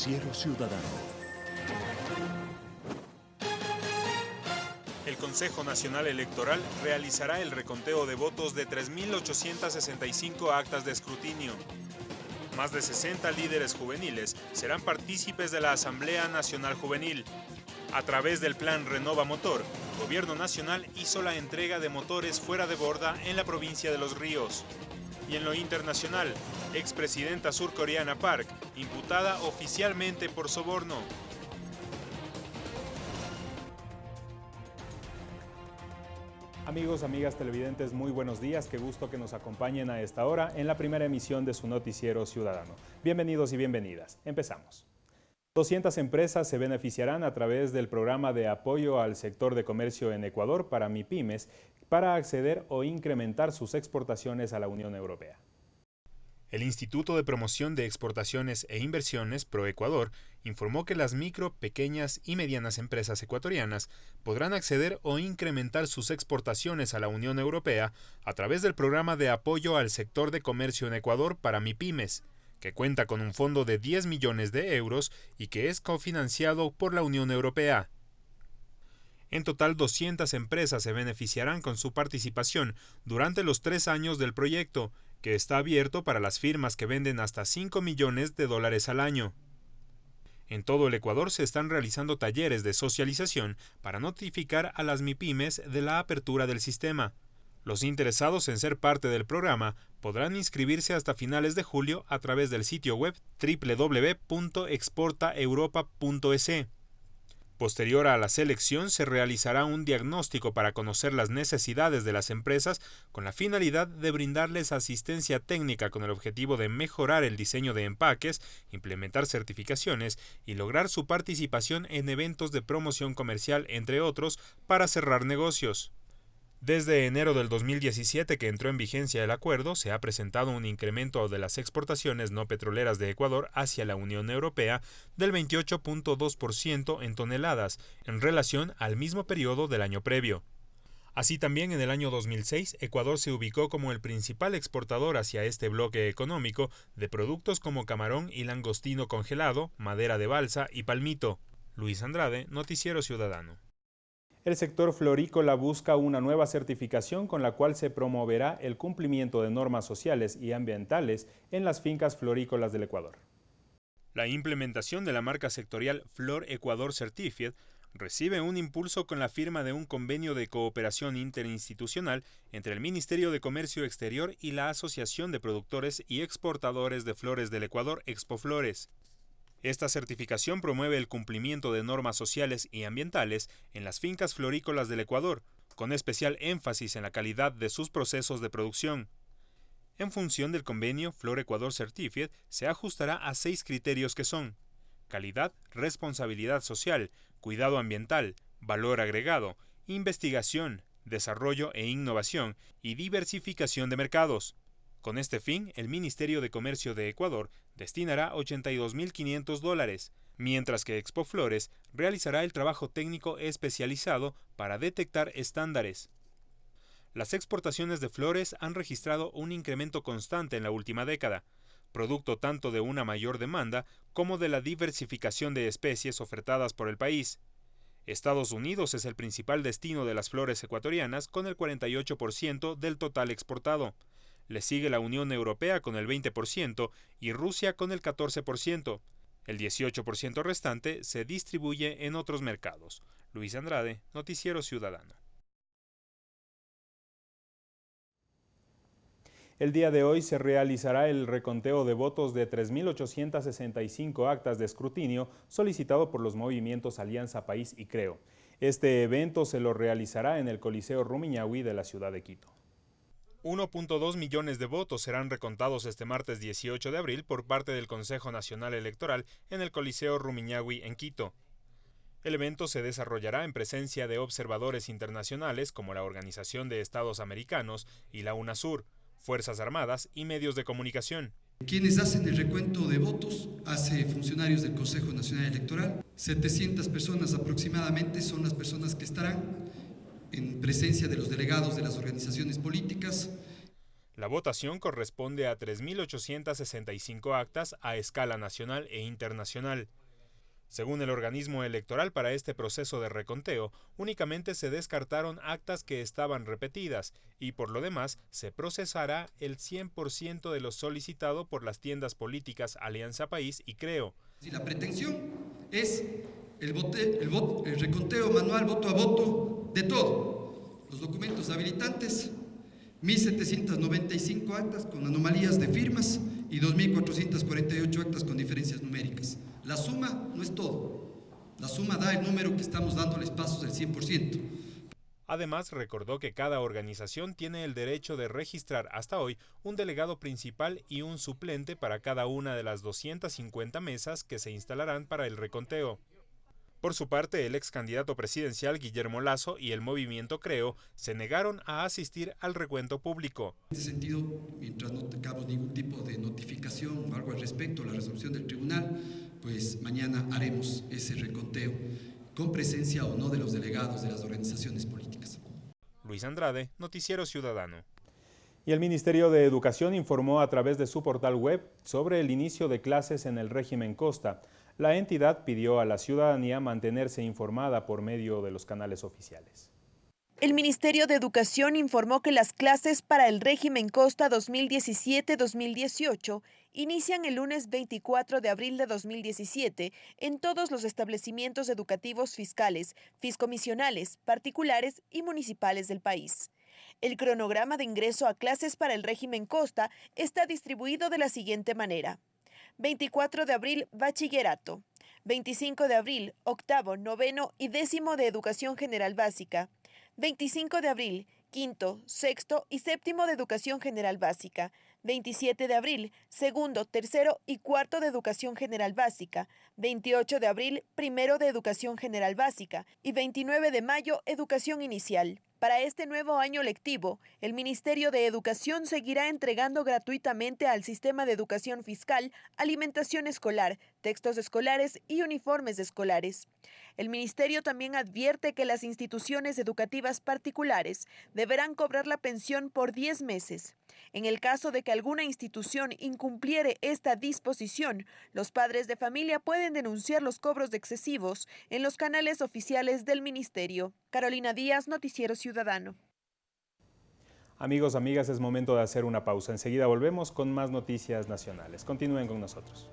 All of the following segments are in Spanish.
Noticiero Ciudadano. El Consejo Nacional Electoral realizará el reconteo de votos de 3.865 actas de escrutinio. Más de 60 líderes juveniles serán partícipes de la Asamblea Nacional Juvenil. A través del plan Renova Motor, el Gobierno Nacional hizo la entrega de motores fuera de borda en la provincia de Los Ríos. Y en lo internacional, expresidenta surcoreana Park, imputada oficialmente por soborno. Amigos, amigas televidentes, muy buenos días. Qué gusto que nos acompañen a esta hora en la primera emisión de su noticiero ciudadano. Bienvenidos y bienvenidas. Empezamos. 200 empresas se beneficiarán a través del programa de apoyo al sector de comercio en Ecuador para MIPIMES para acceder o incrementar sus exportaciones a la Unión Europea. El Instituto de Promoción de Exportaciones e Inversiones, ProEcuador, informó que las micro, pequeñas y medianas empresas ecuatorianas podrán acceder o incrementar sus exportaciones a la Unión Europea a través del programa de apoyo al sector de comercio en Ecuador para MIPIMES, que cuenta con un fondo de 10 millones de euros y que es cofinanciado por la Unión Europea. En total, 200 empresas se beneficiarán con su participación durante los tres años del proyecto, que está abierto para las firmas que venden hasta 5 millones de dólares al año. En todo el Ecuador se están realizando talleres de socialización para notificar a las MIPIMES de la apertura del sistema. Los interesados en ser parte del programa podrán inscribirse hasta finales de julio a través del sitio web www.exportaeuropa.es. Posterior a la selección se realizará un diagnóstico para conocer las necesidades de las empresas con la finalidad de brindarles asistencia técnica con el objetivo de mejorar el diseño de empaques, implementar certificaciones y lograr su participación en eventos de promoción comercial, entre otros, para cerrar negocios. Desde enero del 2017 que entró en vigencia el acuerdo, se ha presentado un incremento de las exportaciones no petroleras de Ecuador hacia la Unión Europea del 28.2% en toneladas en relación al mismo periodo del año previo. Así también en el año 2006, Ecuador se ubicó como el principal exportador hacia este bloque económico de productos como camarón y langostino congelado, madera de balsa y palmito. Luis Andrade, Noticiero Ciudadano el sector florícola busca una nueva certificación con la cual se promoverá el cumplimiento de normas sociales y ambientales en las fincas florícolas del Ecuador. La implementación de la marca sectorial Flor Ecuador Certified recibe un impulso con la firma de un convenio de cooperación interinstitucional entre el Ministerio de Comercio Exterior y la Asociación de Productores y Exportadores de Flores del Ecuador, Expoflores. Esta certificación promueve el cumplimiento de normas sociales y ambientales en las fincas florícolas del Ecuador, con especial énfasis en la calidad de sus procesos de producción. En función del convenio Flor Ecuador Certified, se ajustará a seis criterios que son calidad, responsabilidad social, cuidado ambiental, valor agregado, investigación, desarrollo e innovación y diversificación de mercados. Con este fin, el Ministerio de Comercio de Ecuador destinará 82.500 dólares, mientras que Expo Flores realizará el trabajo técnico especializado para detectar estándares. Las exportaciones de flores han registrado un incremento constante en la última década, producto tanto de una mayor demanda como de la diversificación de especies ofertadas por el país. Estados Unidos es el principal destino de las flores ecuatorianas con el 48% del total exportado. Le sigue la Unión Europea con el 20% y Rusia con el 14%. El 18% restante se distribuye en otros mercados. Luis Andrade, Noticiero Ciudadano. El día de hoy se realizará el reconteo de votos de 3.865 actas de escrutinio solicitado por los movimientos Alianza País y Creo. Este evento se lo realizará en el Coliseo Rumiñahui de la ciudad de Quito. 1.2 millones de votos serán recontados este martes 18 de abril por parte del Consejo Nacional Electoral en el Coliseo Rumiñahui en Quito. El evento se desarrollará en presencia de observadores internacionales como la Organización de Estados Americanos y la UNASUR, Fuerzas Armadas y medios de comunicación. Quienes hacen el recuento de votos hace funcionarios del Consejo Nacional Electoral. 700 personas aproximadamente son las personas que estarán en presencia de los delegados de las organizaciones políticas. La votación corresponde a 3.865 actas a escala nacional e internacional. Según el organismo electoral para este proceso de reconteo, únicamente se descartaron actas que estaban repetidas y por lo demás se procesará el 100% de lo solicitado por las tiendas políticas Alianza País y Creo. Si la pretensión es el, el reconteo manual voto a voto de todo, los documentos habilitantes, 1.795 actas con anomalías de firmas y 2.448 actas con diferencias numéricas. La suma no es todo. La suma da el número que estamos dándoles pasos del 100%. Además, recordó que cada organización tiene el derecho de registrar hasta hoy un delegado principal y un suplente para cada una de las 250 mesas que se instalarán para el reconteo. Por su parte, el ex candidato presidencial Guillermo Lazo y el movimiento Creo se negaron a asistir al recuento público. En este sentido, mientras no tengamos ningún tipo de notificación o algo al respecto a la resolución del tribunal, pues mañana haremos ese reconteo con presencia o no de los delegados de las organizaciones políticas. Luis Andrade, Noticiero Ciudadano. Y el Ministerio de Educación informó a través de su portal web sobre el inicio de clases en el régimen Costa. La entidad pidió a la ciudadanía mantenerse informada por medio de los canales oficiales. El Ministerio de Educación informó que las clases para el régimen Costa 2017-2018 inician el lunes 24 de abril de 2017 en todos los establecimientos educativos fiscales, fiscomisionales, particulares y municipales del país. El cronograma de ingreso a clases para el régimen Costa está distribuido de la siguiente manera. 24 de abril, bachillerato. 25 de abril, octavo, noveno y décimo de educación general básica. 25 de abril, quinto, sexto y séptimo de educación general básica. 27 de abril, segundo, tercero y cuarto de educación general básica. 28 de abril, primero de educación general básica. Y 29 de mayo, educación inicial. Para este nuevo año lectivo, el Ministerio de Educación seguirá entregando gratuitamente al sistema de educación fiscal alimentación escolar, textos escolares y uniformes escolares. El Ministerio también advierte que las instituciones educativas particulares deberán cobrar la pensión por 10 meses. En el caso de que alguna institución incumpliere esta disposición, los padres de familia pueden denunciar los cobros excesivos en los canales oficiales del Ministerio. Carolina Díaz, Noticiero Ciudadano. Amigos, amigas, es momento de hacer una pausa. Enseguida volvemos con más noticias nacionales. Continúen con nosotros.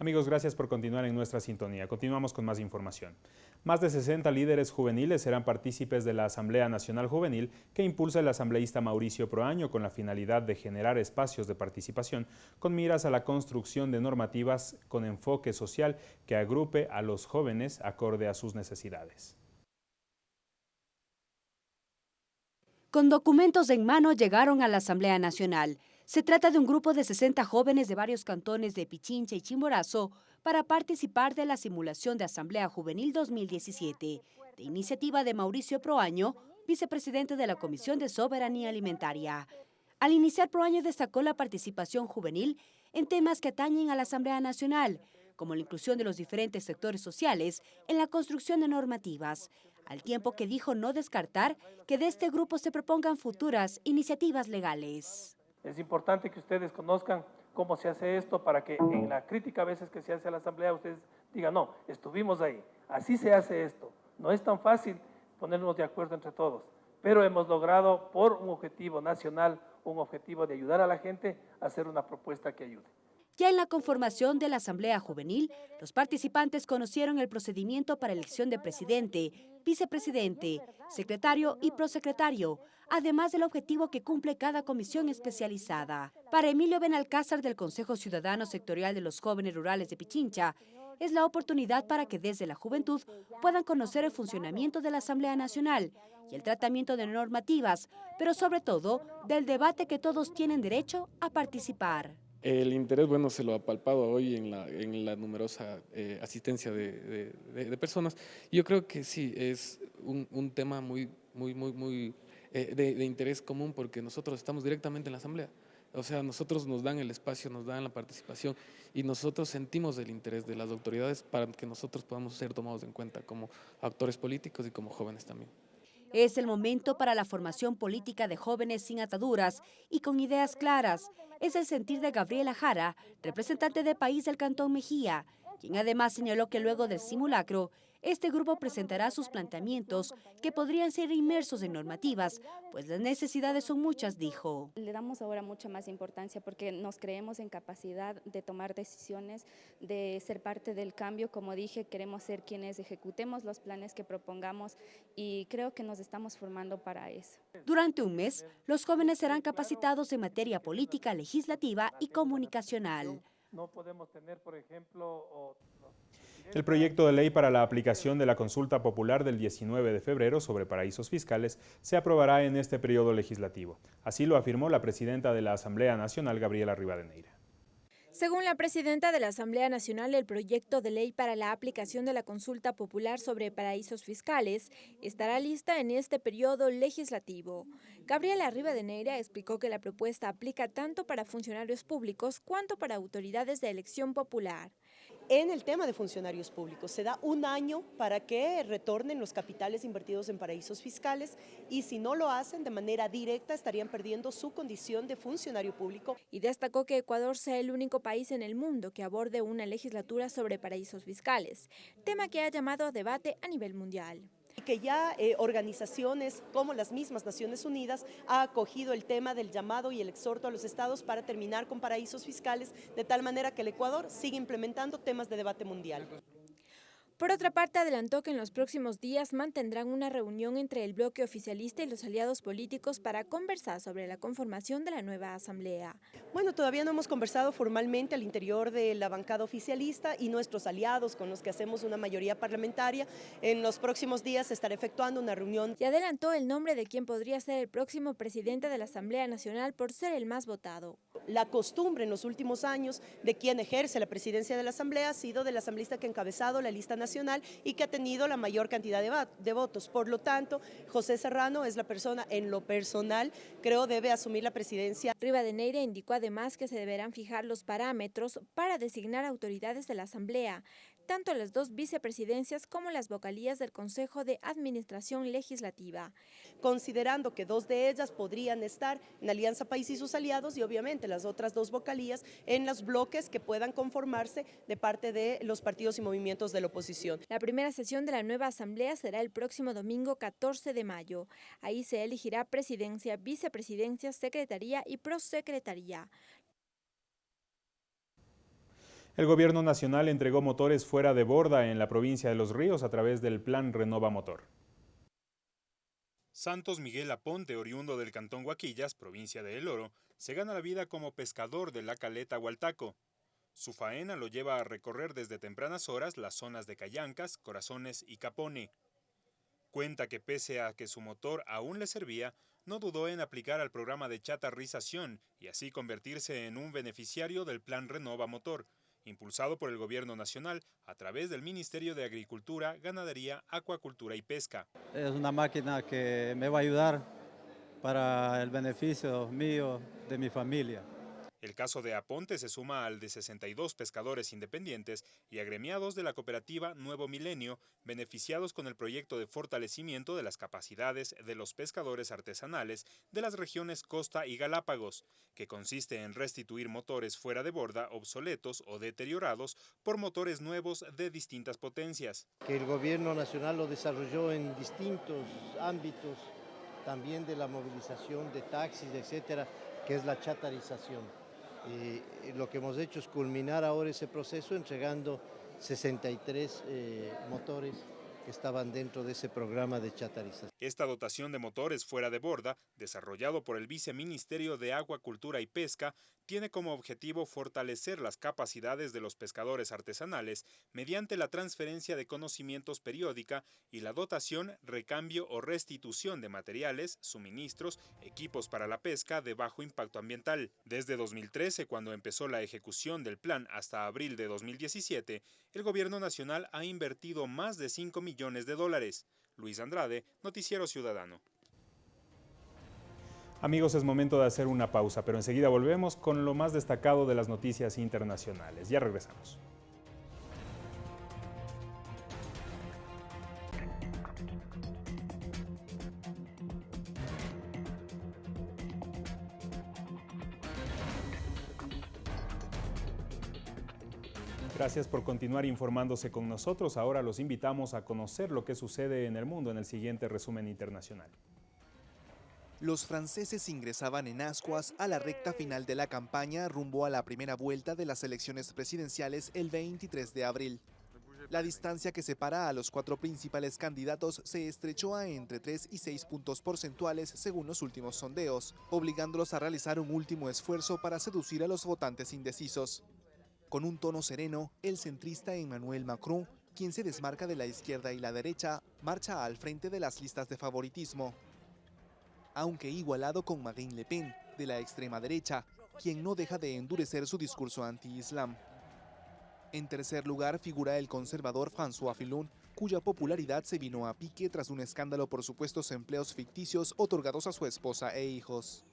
Amigos, gracias por continuar en nuestra sintonía. Continuamos con más información. Más de 60 líderes juveniles serán partícipes de la Asamblea Nacional Juvenil que impulsa el asambleísta Mauricio Proaño con la finalidad de generar espacios de participación con miras a la construcción de normativas con enfoque social que agrupe a los jóvenes acorde a sus necesidades. Con documentos en mano llegaron a la Asamblea Nacional. Se trata de un grupo de 60 jóvenes de varios cantones de Pichincha y Chimborazo para participar de la simulación de Asamblea Juvenil 2017, de iniciativa de Mauricio Proaño, vicepresidente de la Comisión de Soberanía Alimentaria. Al iniciar Proaño destacó la participación juvenil en temas que atañen a la Asamblea Nacional, como la inclusión de los diferentes sectores sociales en la construcción de normativas, al tiempo que dijo no descartar que de este grupo se propongan futuras iniciativas legales. Es importante que ustedes conozcan cómo se hace esto para que en la crítica a veces que se hace a la Asamblea ustedes digan, no, estuvimos ahí, así se hace esto. No es tan fácil ponernos de acuerdo entre todos, pero hemos logrado por un objetivo nacional, un objetivo de ayudar a la gente a hacer una propuesta que ayude. Ya en la conformación de la Asamblea Juvenil, los participantes conocieron el procedimiento para elección de presidente, vicepresidente, secretario y prosecretario, además del objetivo que cumple cada comisión especializada. Para Emilio Benalcázar del Consejo Ciudadano Sectorial de los Jóvenes Rurales de Pichincha, es la oportunidad para que desde la juventud puedan conocer el funcionamiento de la Asamblea Nacional y el tratamiento de normativas, pero sobre todo del debate que todos tienen derecho a participar. El interés, bueno, se lo ha palpado hoy en la, numerosa eh, asistencia de, de, personas. Yo creo que sí, es un, un tema muy, muy, muy, muy eh, de, interés común porque nosotros estamos directamente en la Asamblea. O sea, nosotros nos dan el espacio, nos dan la participación y nosotros sentimos el interés de las autoridades para que nosotros podamos ser tomados en cuenta como actores políticos y como jóvenes también. Es el momento para la formación política de jóvenes sin ataduras y con ideas claras. Es el sentir de Gabriela Jara, representante de país del Cantón Mejía, quien además señaló que luego del simulacro este grupo presentará sus planteamientos que podrían ser inmersos en normativas, pues las necesidades son muchas, dijo. Le damos ahora mucha más importancia porque nos creemos en capacidad de tomar decisiones, de ser parte del cambio. Como dije, queremos ser quienes ejecutemos los planes que propongamos y creo que nos estamos formando para eso. Durante un mes, los jóvenes serán capacitados en materia política, legislativa y comunicacional. No podemos tener, por ejemplo... El proyecto de ley para la aplicación de la consulta popular del 19 de febrero sobre paraísos fiscales se aprobará en este periodo legislativo. Así lo afirmó la presidenta de la Asamblea Nacional, Gabriela Rivadeneira. Según la presidenta de la Asamblea Nacional, el proyecto de ley para la aplicación de la consulta popular sobre paraísos fiscales estará lista en este periodo legislativo. Gabriela Rivadeneira explicó que la propuesta aplica tanto para funcionarios públicos cuanto para autoridades de elección popular en el tema de funcionarios públicos. Se da un año para que retornen los capitales invertidos en paraísos fiscales y si no lo hacen de manera directa estarían perdiendo su condición de funcionario público. Y destacó que Ecuador sea el único país en el mundo que aborde una legislatura sobre paraísos fiscales, tema que ha llamado a debate a nivel mundial que ya eh, organizaciones como las mismas Naciones Unidas ha acogido el tema del llamado y el exhorto a los estados para terminar con paraísos fiscales, de tal manera que el Ecuador sigue implementando temas de debate mundial. Por otra parte, adelantó que en los próximos días mantendrán una reunión entre el bloque oficialista y los aliados políticos para conversar sobre la conformación de la nueva asamblea. Bueno, todavía no hemos conversado formalmente al interior de la bancada oficialista y nuestros aliados con los que hacemos una mayoría parlamentaria. En los próximos días se estará efectuando una reunión. Y adelantó el nombre de quien podría ser el próximo presidente de la Asamblea Nacional por ser el más votado. La costumbre en los últimos años de quien ejerce la presidencia de la Asamblea ha sido del asambleísta que ha encabezado la lista nacional y que ha tenido la mayor cantidad de, votos. Por lo tanto, José Serrano es la persona en lo personal, creo debe asumir la presidencia. Rivadeneira indicó además que se deberán fijar los parámetros para designar autoridades de la Asamblea tanto las dos vicepresidencias como las vocalías del Consejo de Administración Legislativa. Considerando que dos de ellas podrían estar en Alianza País y sus aliados y obviamente las otras dos vocalías en los bloques que puedan conformarse de parte de los partidos y movimientos de la oposición. La primera sesión de la nueva asamblea será el próximo domingo 14 de mayo. Ahí se elegirá presidencia, vicepresidencia, secretaría y prosecretaría. El gobierno nacional entregó motores fuera de borda en la provincia de Los Ríos a través del plan Renova Motor. Santos Miguel Aponte, oriundo del cantón Guaquillas, provincia de El Oro, se gana la vida como pescador de la caleta Hualtaco. Su faena lo lleva a recorrer desde tempranas horas las zonas de Callancas, Corazones y Capone. Cuenta que pese a que su motor aún le servía, no dudó en aplicar al programa de chatarrización y así convertirse en un beneficiario del plan Renova Motor, impulsado por el Gobierno Nacional a través del Ministerio de Agricultura, Ganadería, Acuacultura y Pesca. Es una máquina que me va a ayudar para el beneficio mío, de mi familia. El caso de Aponte se suma al de 62 pescadores independientes y agremiados de la cooperativa Nuevo Milenio, beneficiados con el proyecto de fortalecimiento de las capacidades de los pescadores artesanales de las regiones Costa y Galápagos, que consiste en restituir motores fuera de borda obsoletos o deteriorados por motores nuevos de distintas potencias. Que el gobierno nacional lo desarrolló en distintos ámbitos, también de la movilización de taxis, etcétera, que es la chatarización. Y lo que hemos hecho es culminar ahora ese proceso entregando 63 eh, motores estaban dentro de ese programa de chatarización. Esta dotación de motores fuera de borda, desarrollado por el Viceministerio de Agua, Cultura y Pesca, tiene como objetivo fortalecer las capacidades de los pescadores artesanales mediante la transferencia de conocimientos periódica y la dotación, recambio o restitución de materiales, suministros, equipos para la pesca de bajo impacto ambiental. Desde 2013, cuando empezó la ejecución del plan hasta abril de 2017, el gobierno nacional ha invertido más de 5 millones de dólares. Luis Andrade, Noticiero Ciudadano. Amigos, es momento de hacer una pausa, pero enseguida volvemos con lo más destacado de las noticias internacionales. Ya regresamos. Gracias por continuar informándose con nosotros. Ahora los invitamos a conocer lo que sucede en el mundo en el siguiente resumen internacional. Los franceses ingresaban en ascuas a la recta final de la campaña rumbo a la primera vuelta de las elecciones presidenciales el 23 de abril. La distancia que separa a los cuatro principales candidatos se estrechó a entre 3 y 6 puntos porcentuales según los últimos sondeos, obligándolos a realizar un último esfuerzo para seducir a los votantes indecisos. Con un tono sereno, el centrista Emmanuel Macron, quien se desmarca de la izquierda y la derecha, marcha al frente de las listas de favoritismo. Aunque igualado con Marine Le Pen, de la extrema derecha, quien no deja de endurecer su discurso anti-islam. En tercer lugar figura el conservador François Fillon, cuya popularidad se vino a pique tras un escándalo por supuestos empleos ficticios otorgados a su esposa e hijos.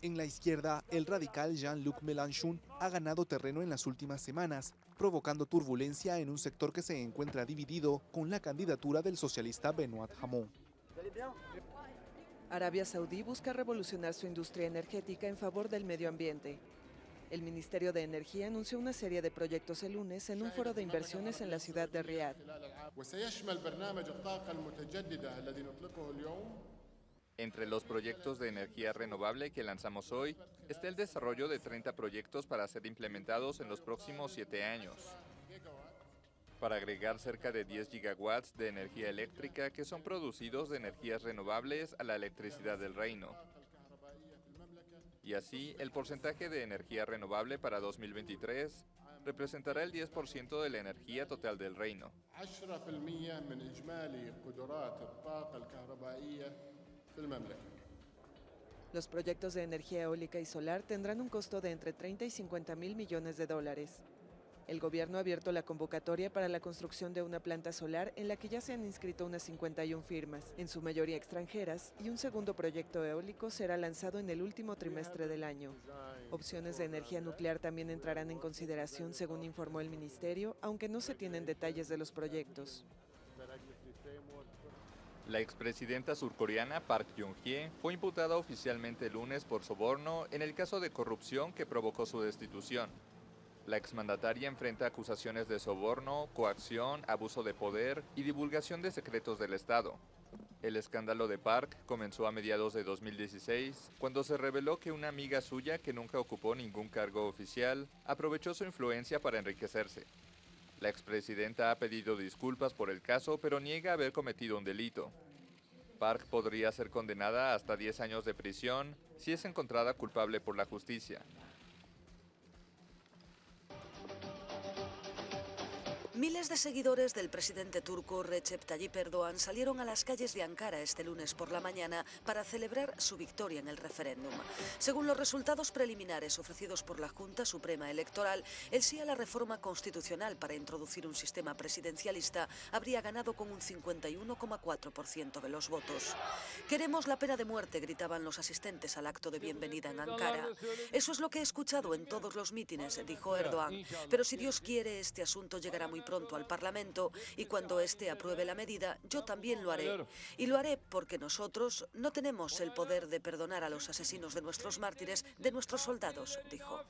En la izquierda, el radical Jean-Luc Mélenchon ha ganado terreno en las últimas semanas, provocando turbulencia en un sector que se encuentra dividido con la candidatura del socialista Benoît Hamon. Arabia Saudí busca revolucionar su industria energética en favor del medio ambiente. El Ministerio de Energía anunció una serie de proyectos el lunes en un foro de inversiones en la ciudad de Riyadh. Entre los proyectos de energía renovable que lanzamos hoy está el desarrollo de 30 proyectos para ser implementados en los próximos 7 años, para agregar cerca de 10 gigawatts de energía eléctrica que son producidos de energías renovables a la electricidad del reino. Y así, el porcentaje de energía renovable para 2023 representará el 10% de la energía total del reino. Los proyectos de energía eólica y solar tendrán un costo de entre 30 y 50 mil millones de dólares. El gobierno ha abierto la convocatoria para la construcción de una planta solar en la que ya se han inscrito unas 51 firmas, en su mayoría extranjeras, y un segundo proyecto eólico será lanzado en el último trimestre del año. Opciones de energía nuclear también entrarán en consideración, según informó el ministerio, aunque no se tienen detalles de los proyectos. La expresidenta surcoreana Park Geun-hye fue imputada oficialmente el lunes por soborno en el caso de corrupción que provocó su destitución. La exmandataria enfrenta acusaciones de soborno, coacción, abuso de poder y divulgación de secretos del Estado. El escándalo de Park comenzó a mediados de 2016, cuando se reveló que una amiga suya que nunca ocupó ningún cargo oficial aprovechó su influencia para enriquecerse. La expresidenta ha pedido disculpas por el caso, pero niega haber cometido un delito. Park podría ser condenada hasta 10 años de prisión si es encontrada culpable por la justicia. Miles de seguidores del presidente turco Recep Tayyip Erdogan salieron a las calles de Ankara este lunes por la mañana para celebrar su victoria en el referéndum. Según los resultados preliminares ofrecidos por la Junta Suprema Electoral, el sí a la reforma constitucional para introducir un sistema presidencialista habría ganado con un 51,4% de los votos. Queremos la pena de muerte, gritaban los asistentes al acto de bienvenida en Ankara. Eso es lo que he escuchado en todos los mítines, dijo Erdogan. Pero si Dios quiere, este asunto llegará muy pronto al Parlamento y cuando éste apruebe la medida, yo también lo haré. Y lo haré porque nosotros no tenemos el poder de perdonar a los asesinos de nuestros mártires, de nuestros soldados, dijo.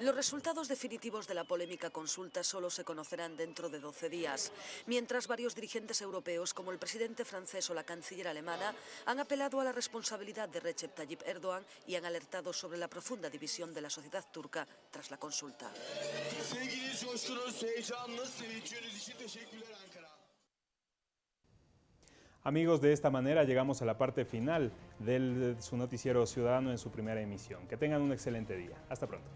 Los resultados definitivos de la polémica consulta solo se conocerán dentro de 12 días, mientras varios dirigentes europeos, como el presidente francés o la canciller alemana, han apelado a la responsabilidad de Recep Tayyip Erdogan y han alertado sobre la profunda división de la sociedad turca tras la consulta. Amigos, de esta manera llegamos a la parte final de su noticiero ciudadano en su primera emisión. Que tengan un excelente día. Hasta pronto.